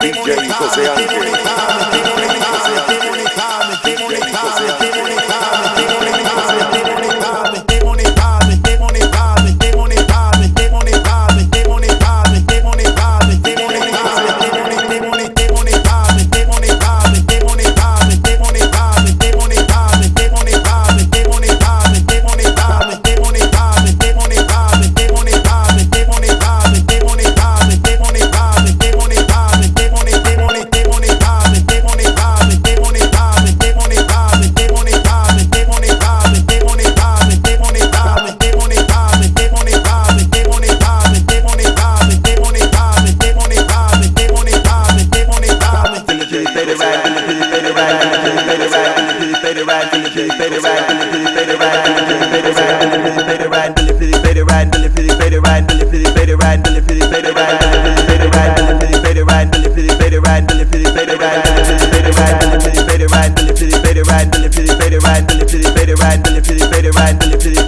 DJ José Ángel. ride, Billy, Billy, Billy, ride, Billy, Billy,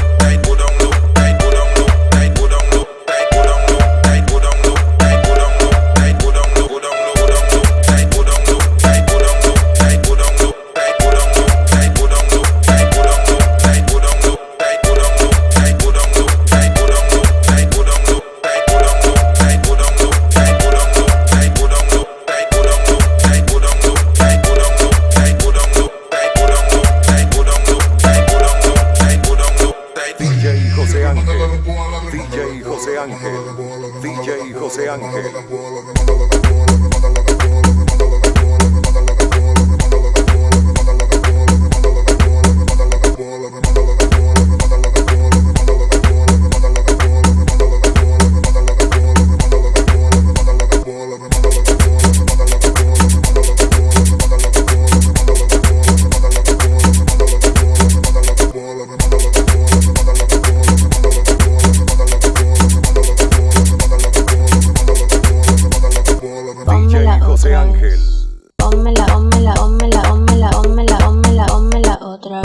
Ángel. DJ José Ángel. DJ José Ángel. DJ José Ángel. Pónmela, pónmela, pónmela, pónmela, pónmela, otra.